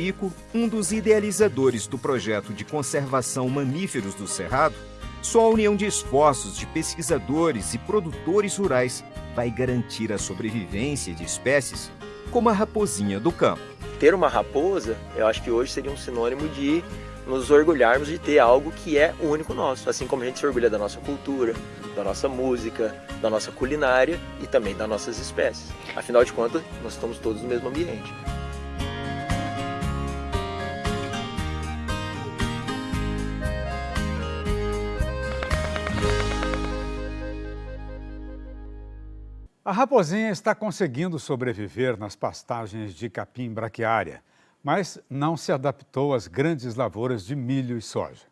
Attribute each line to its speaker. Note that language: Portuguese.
Speaker 1: Pico, um dos idealizadores do projeto de conservação mamíferos do Cerrado, só a união de esforços de pesquisadores e produtores rurais vai garantir a sobrevivência de espécies como a raposinha do campo.
Speaker 2: Ter uma raposa, eu acho que hoje seria um sinônimo de nos orgulharmos de ter algo que é único nosso, assim como a gente se orgulha da nossa cultura, da nossa música, da nossa culinária e também das nossas espécies. Afinal de contas, nós estamos todos no mesmo ambiente.
Speaker 3: A raposinha está conseguindo sobreviver nas pastagens de capim braquiária, mas não se adaptou às grandes lavouras de milho e soja.